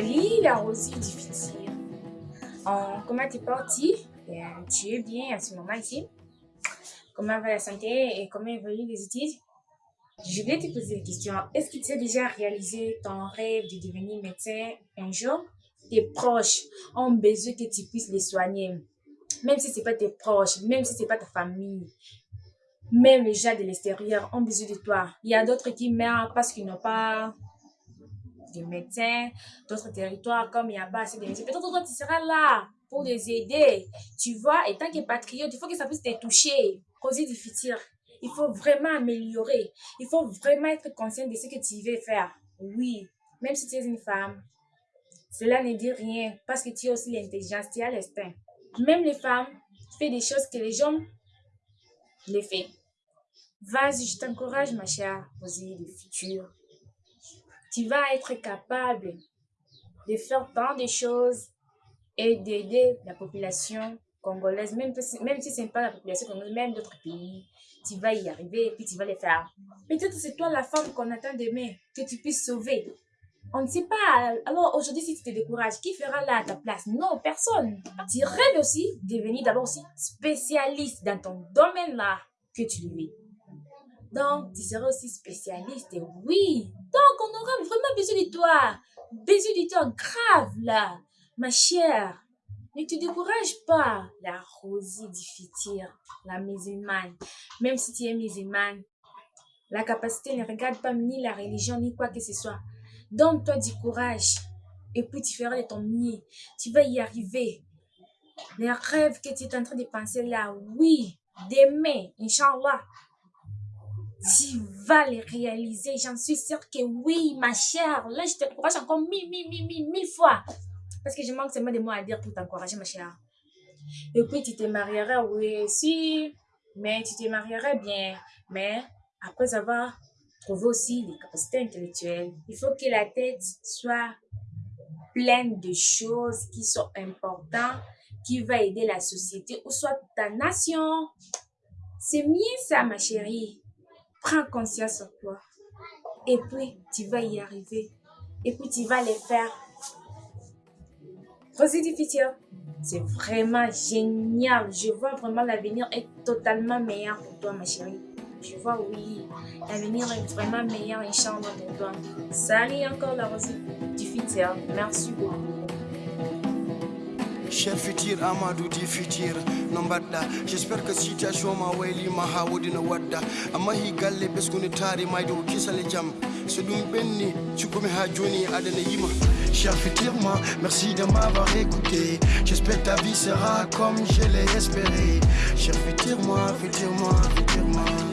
la Rosie du futur. Euh, comment tu es parti? Euh, Tu es bien à ce moment ici Comment va la santé et comment évoluent les études? Je voulais te poser une question. Est-ce que tu as déjà réalisé ton rêve de devenir médecin un jour? Tes proches ont besoin que tu puisses les soigner. Même si ce n'est pas tes proches, même si ce n'est pas ta famille. Même les gens de l'extérieur ont besoin de toi. Il y a d'autres qui meurent parce qu'ils n'ont pas de médecins, d'autres territoires comme il n'y a pas assez de médecins. Peut-être toi, tu seras là pour les aider. Tu vois, et tant que patriote, il faut que ça puisse te toucher. Causer du futur. Il faut vraiment améliorer. Il faut vraiment être conscient de ce que tu veux faire. Oui, même si tu es une femme, cela ne dit rien parce que tu as aussi l'intelligence, tu as l'instinct. Même les femmes font des choses que les hommes les font. Vas-y, je t'encourage, ma chère, Rosie du futur. Tu vas être capable de faire tant de choses et d'aider la population congolaise, même, même si ce n'est pas la population congolaise, même d'autres pays. Tu vas y arriver et puis tu vas les faire. Peut-être c'est toi la femme qu'on attend demain, que tu puisses sauver. On ne sait pas. Alors aujourd'hui, si tu te décourages, qui fera là à ta place? Non, personne. Tu rêves aussi de devenir d'abord aussi spécialiste dans ton domaine là que tu es. Donc, tu seras aussi spécialiste, oui. Donc, on aura vraiment besoin de toi. Besoin de toi grave, là. Ma chère, ne te décourage pas. La Rosie du futur, la musulmane. Même si tu es musulmane, la capacité ne regarde pas ni la religion, ni quoi que ce soit. Donne-toi du courage. Et puis, tu feras de ton mieux. Tu vas y arriver. Les rêves que tu es en train de penser là, oui, demain, Inch'Allah, tu vas les réaliser. J'en suis sûre que oui, ma chère. Là, je t'encourage encore mille, mille, mille, mille, mille fois. Parce que je manque seulement des mots à dire pour t'encourager, ma chère. Et puis, tu te marieras, oui, si. Mais tu te marieras bien. Mais après avoir trouvé aussi les capacités intellectuelles, il faut que la tête soit pleine de choses qui sont importantes, qui va aider la société ou soit ta nation. C'est mieux ça, ma chérie. Prends conscience en toi. Et puis, tu vas y arriver. Et puis, tu vas les faire. Rosie du futur, c'est vraiment génial. Je vois vraiment l'avenir est totalement meilleur pour toi, ma chérie. Je vois, oui, l'avenir est vraiment meilleur, Inch'Allah, pour toi. Salut encore, la Rosie du futur. Merci beaucoup. Cher futur Amadou di futur no mbaɗɗa j'espère que situation ma waylima ha wodino wadda. Amma hi galle ɓesguni taari mayde ko kisale jaam so ɗum ha joni aɗana yima. Cher futur moi, merci de m'avoir écouté. J'espère ta vie sera comme je l'ai espéré. Cher futur moi, futur moi, futur moi